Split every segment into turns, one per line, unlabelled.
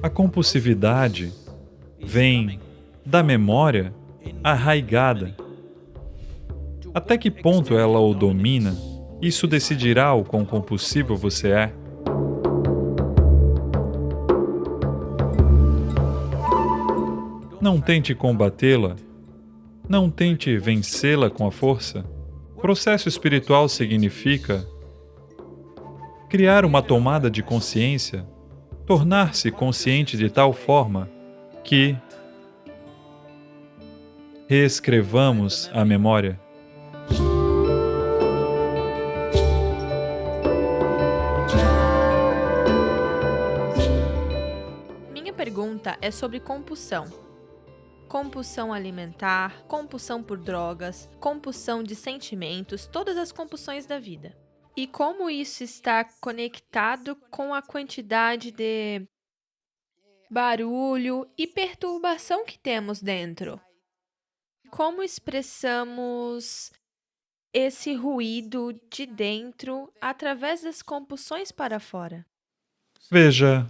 A compulsividade vem da memória arraigada. Até que ponto ela o domina, isso decidirá o quão compulsivo você é. Não tente combatê-la, não tente vencê-la com a força. Processo espiritual significa criar uma tomada de consciência, tornar-se consciente de tal forma que reescrevamos a memória.
Minha pergunta é sobre compulsão. Compulsão alimentar, compulsão por drogas, compulsão de sentimentos, todas as compulsões da vida. E como isso está conectado com a quantidade de barulho e perturbação que temos dentro. Como expressamos esse ruído de dentro através das compulsões para fora?
Veja,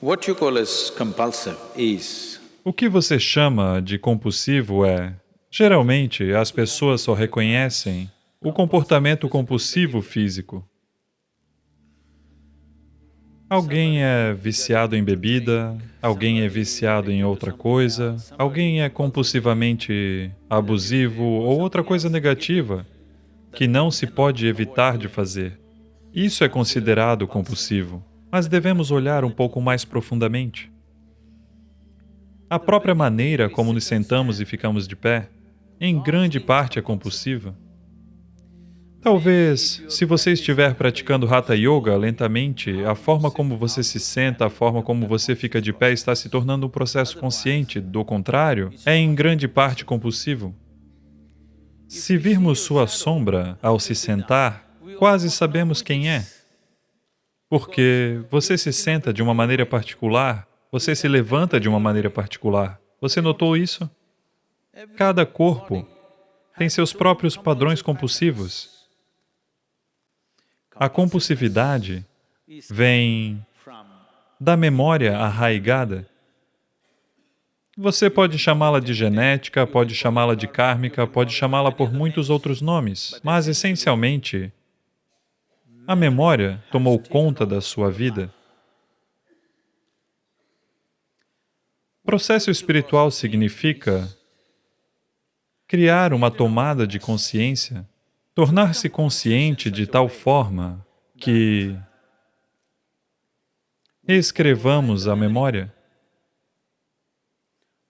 What you call as compulsive is
o que você chama de compulsivo é, geralmente, as pessoas só reconhecem o comportamento compulsivo físico. Alguém é viciado em bebida, alguém é viciado em outra coisa, alguém é compulsivamente abusivo ou outra coisa negativa que não se pode evitar de fazer. Isso é considerado compulsivo, mas devemos olhar um pouco mais profundamente. A própria maneira como nos sentamos e ficamos de pé, em grande parte é compulsiva. Talvez, se você estiver praticando Hatha Yoga lentamente, a forma como você se senta, a forma como você fica de pé está se tornando um processo consciente, do contrário, é em grande parte compulsivo. Se virmos sua sombra ao se sentar, quase sabemos quem é. Porque você se senta de uma maneira particular, você se levanta de uma maneira particular. Você notou isso? Cada corpo tem seus próprios padrões compulsivos. A compulsividade vem da memória arraigada. Você pode chamá-la de genética, pode chamá-la de kármica, pode chamá-la por muitos outros nomes, mas essencialmente, a memória tomou conta da sua vida. Processo espiritual significa criar uma tomada de consciência tornar-se consciente de tal forma que escrevamos a memória,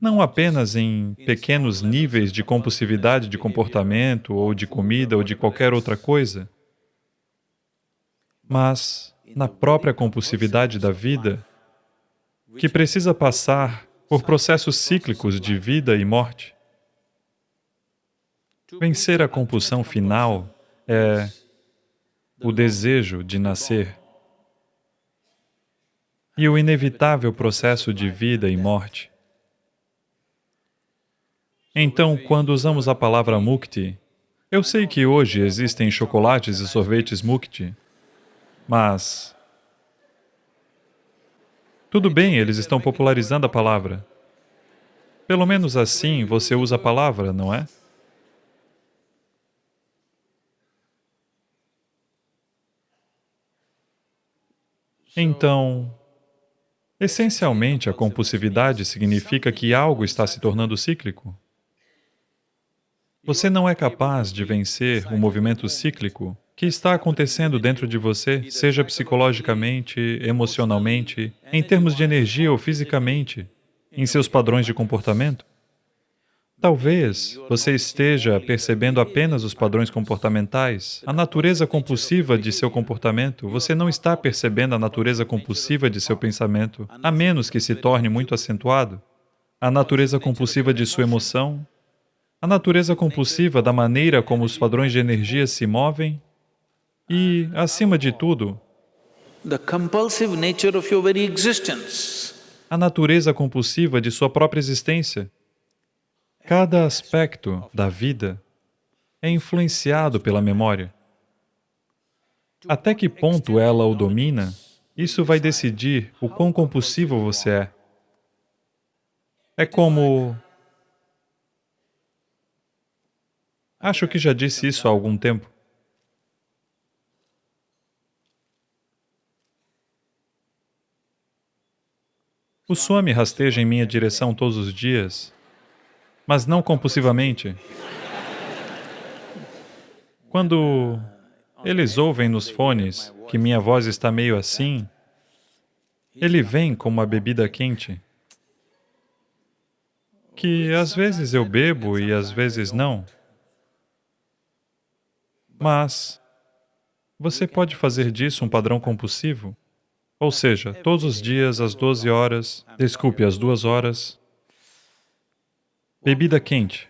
não apenas em pequenos níveis de compulsividade de comportamento, ou de comida, ou de qualquer outra coisa, mas na própria compulsividade da vida, que precisa passar por processos cíclicos de vida e morte. Vencer a compulsão final é o desejo de nascer e o inevitável processo de vida e morte. Então, quando usamos a palavra mukti, eu sei que hoje existem chocolates e sorvetes mukti, mas... Tudo bem, eles estão popularizando a palavra. Pelo menos assim você usa a palavra, não é? Então, essencialmente, a compulsividade significa que algo está se tornando cíclico. Você não é capaz de vencer o movimento cíclico que está acontecendo dentro de você, seja psicologicamente, emocionalmente, em termos de energia ou fisicamente, em seus padrões de comportamento. Talvez você esteja percebendo apenas os padrões comportamentais, a natureza compulsiva de seu comportamento, você não está percebendo a natureza compulsiva de seu pensamento, a menos que se torne muito acentuado. A natureza compulsiva de sua emoção, a natureza compulsiva da maneira como os padrões de energia se movem e, acima de tudo, a natureza compulsiva de sua própria existência. Cada aspecto da vida é influenciado pela memória. Até que ponto ela o domina, Isso vai decidir o quão compulsivo você é. É como... Acho que já disse isso há algum tempo. O Swami rasteja em minha direção todos os dias, mas não compulsivamente. Quando eles ouvem nos fones que minha voz está meio assim, ele vem com uma bebida quente, que às vezes eu bebo e às vezes não. Mas você pode fazer disso um padrão compulsivo? Ou seja, todos os dias, às 12 horas, desculpe, às duas horas, bebida quente.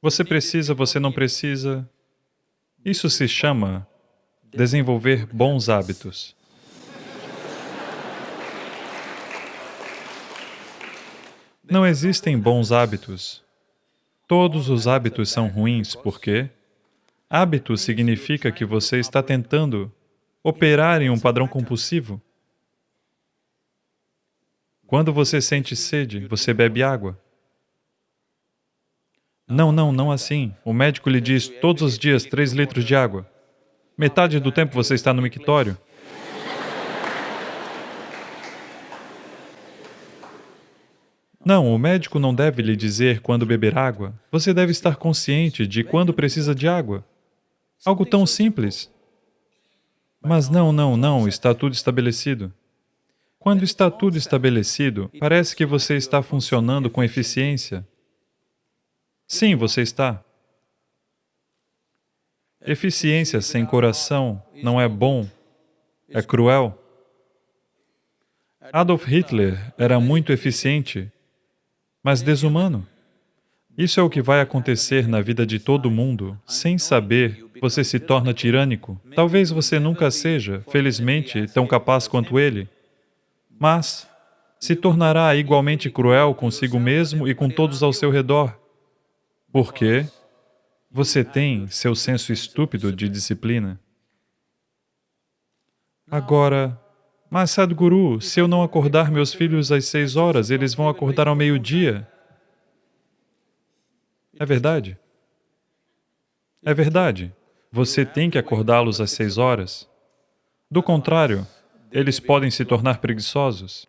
Você precisa, você não precisa. Isso se chama desenvolver bons hábitos. Não existem bons hábitos. Todos os hábitos são ruins, por quê? Hábito significa que você está tentando operar em um padrão compulsivo. Quando você sente sede, você bebe água. Não, não, não assim. O médico lhe diz todos os dias três litros de água. Metade do tempo você está no mictório. Não, o médico não deve lhe dizer quando beber água. Você deve estar consciente de quando precisa de água. Algo tão simples. Mas não, não, não, está tudo estabelecido. Quando está tudo estabelecido, parece que você está funcionando com eficiência. Sim, você está. Eficiência sem coração não é bom, é cruel. Adolf Hitler era muito eficiente, mas desumano. Isso é o que vai acontecer na vida de todo mundo. Sem saber, você se torna tirânico. Talvez você nunca seja, felizmente, tão capaz quanto ele, mas se tornará igualmente cruel consigo mesmo e com todos ao seu redor. Por quê? Você tem seu senso estúpido de disciplina. Agora, mas Sadhguru, se eu não acordar meus filhos às seis horas, eles vão acordar ao meio-dia. É verdade? É verdade. Você tem que acordá-los às seis horas. Do contrário, eles podem se tornar preguiçosos.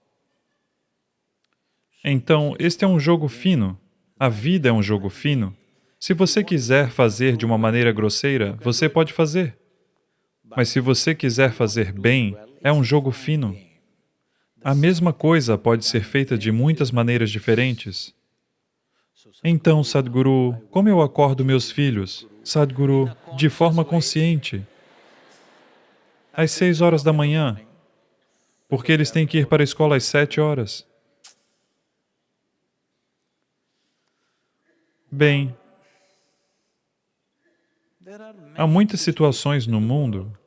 Então, este é um jogo fino. A vida é um jogo fino. Se você quiser fazer de uma maneira grosseira, você pode fazer. Mas se você quiser fazer bem, é um jogo fino. A mesma coisa pode ser feita de muitas maneiras diferentes. Então, Sadhguru, como eu acordo meus filhos? Sadhguru, de forma consciente, às seis horas da manhã, porque eles têm que ir para a escola às sete horas. Bem, há muitas situações no mundo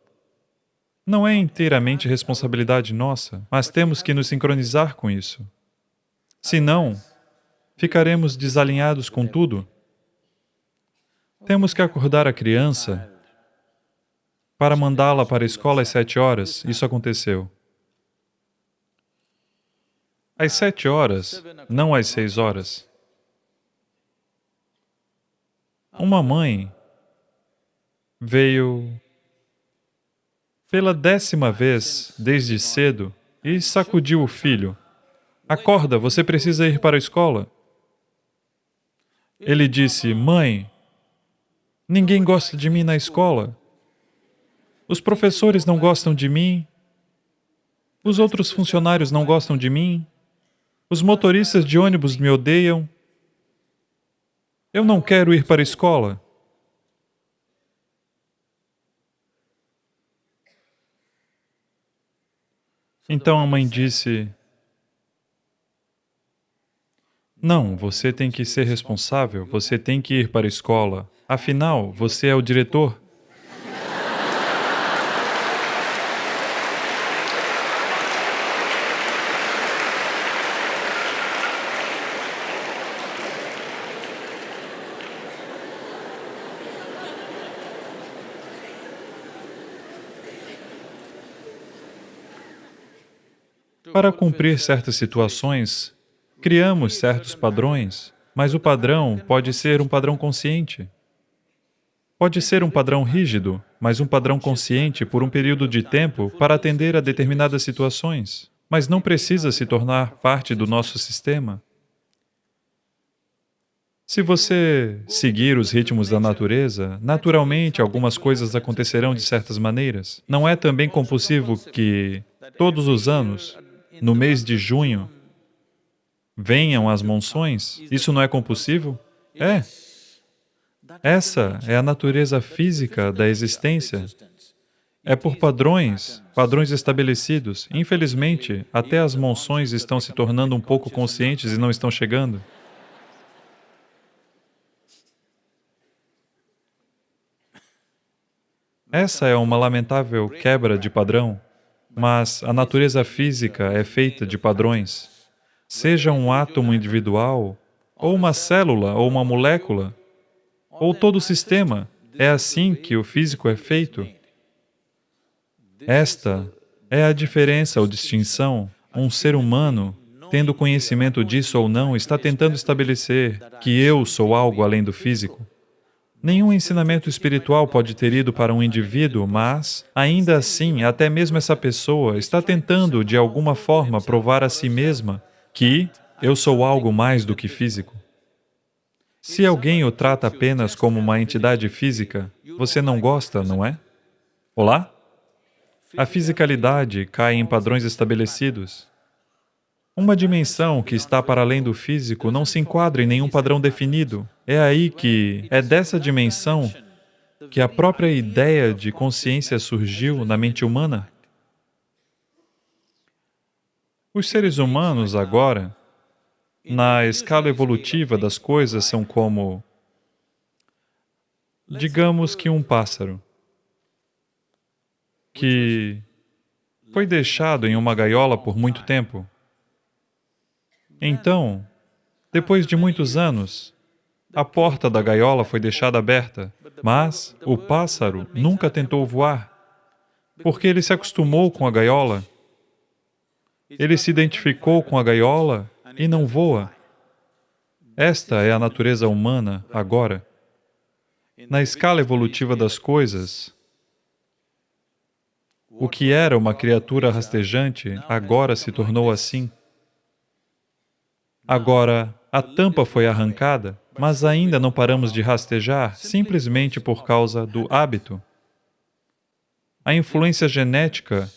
não é inteiramente responsabilidade nossa, mas temos que nos sincronizar com isso. Senão, ficaremos desalinhados com tudo. Temos que acordar a criança para mandá-la para a escola às sete horas. Isso aconteceu. Às sete horas, não às seis horas. Uma mãe veio pela décima vez, desde cedo, e sacudiu o filho. Acorda, você precisa ir para a escola. Ele disse, mãe, ninguém gosta de mim na escola. Os professores não gostam de mim. Os outros funcionários não gostam de mim. Os motoristas de ônibus me odeiam. Eu não quero ir para a escola. Então a mãe disse, Não, você tem que ser responsável, você tem que ir para a escola. Afinal, você é o diretor. Para cumprir certas situações, criamos certos padrões, mas o padrão pode ser um padrão consciente. Pode ser um padrão rígido, mas um padrão consciente por um período de tempo para atender a determinadas situações, mas não precisa se tornar parte do nosso sistema. Se você seguir os ritmos da natureza, naturalmente algumas coisas acontecerão de certas maneiras. Não é também compulsivo que, todos os anos, no mês de junho, venham as monções? Isso não é compulsivo? É. Essa é a natureza física da existência. É por padrões, padrões estabelecidos. Infelizmente, até as monções estão se tornando um pouco conscientes e não estão chegando. Essa é uma lamentável quebra de padrão, mas a natureza física é feita de padrões. Seja um átomo individual, ou uma célula, ou uma molécula, ou todo o sistema, é assim que o físico é feito. Esta é a diferença ou distinção. Um ser humano, tendo conhecimento disso ou não, está tentando estabelecer que eu sou algo além do físico. Nenhum ensinamento espiritual pode ter ido para um indivíduo, mas, ainda assim, até mesmo essa pessoa está tentando, de alguma forma, provar a si mesma que eu sou algo mais do que físico. Se alguém o trata apenas como uma entidade física, você não gosta, não é? Olá? A fisicalidade cai em padrões estabelecidos. Uma dimensão que está para além do físico não se enquadra em nenhum padrão definido. É aí que, é dessa dimensão que a própria ideia de consciência surgiu na mente humana. Os seres humanos agora, na escala evolutiva das coisas, são como, digamos que um pássaro, que foi deixado em uma gaiola por muito tempo. Então, depois de muitos anos, a porta da gaiola foi deixada aberta, mas o pássaro nunca tentou voar, porque ele se acostumou com a gaiola. Ele se identificou com a gaiola e não voa. Esta é a natureza humana agora. Na escala evolutiva das coisas, o que era uma criatura rastejante agora se tornou assim. Agora, a tampa foi arrancada, mas ainda não paramos de rastejar simplesmente por causa do hábito. A influência genética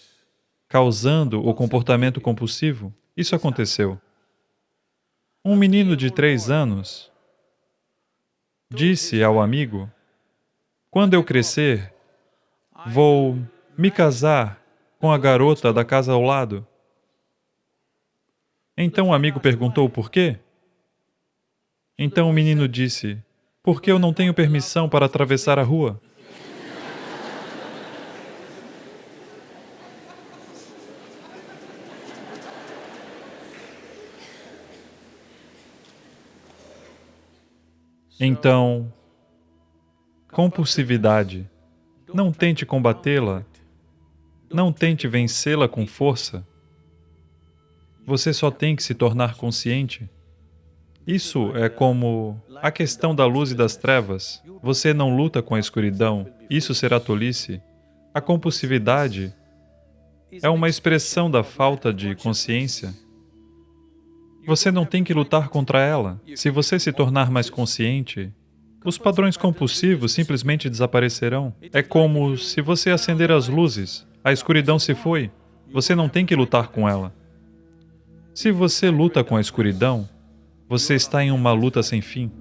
causando o comportamento compulsivo, isso aconteceu. Um menino de três anos disse ao amigo, quando eu crescer, vou me casar com a garota da casa ao lado. Então o amigo perguntou por quê? Então o menino disse, porque eu não tenho permissão para atravessar a rua. Então, compulsividade. Não tente combatê-la. Não tente vencê-la com força. Você só tem que se tornar consciente. Isso é como a questão da luz e das trevas. Você não luta com a escuridão, isso será tolice. A compulsividade é uma expressão da falta de consciência. Você não tem que lutar contra ela. Se você se tornar mais consciente, os padrões compulsivos simplesmente desaparecerão. É como se você acender as luzes, a escuridão se foi, você não tem que lutar com ela. Se você luta com a escuridão, você está em uma luta sem fim.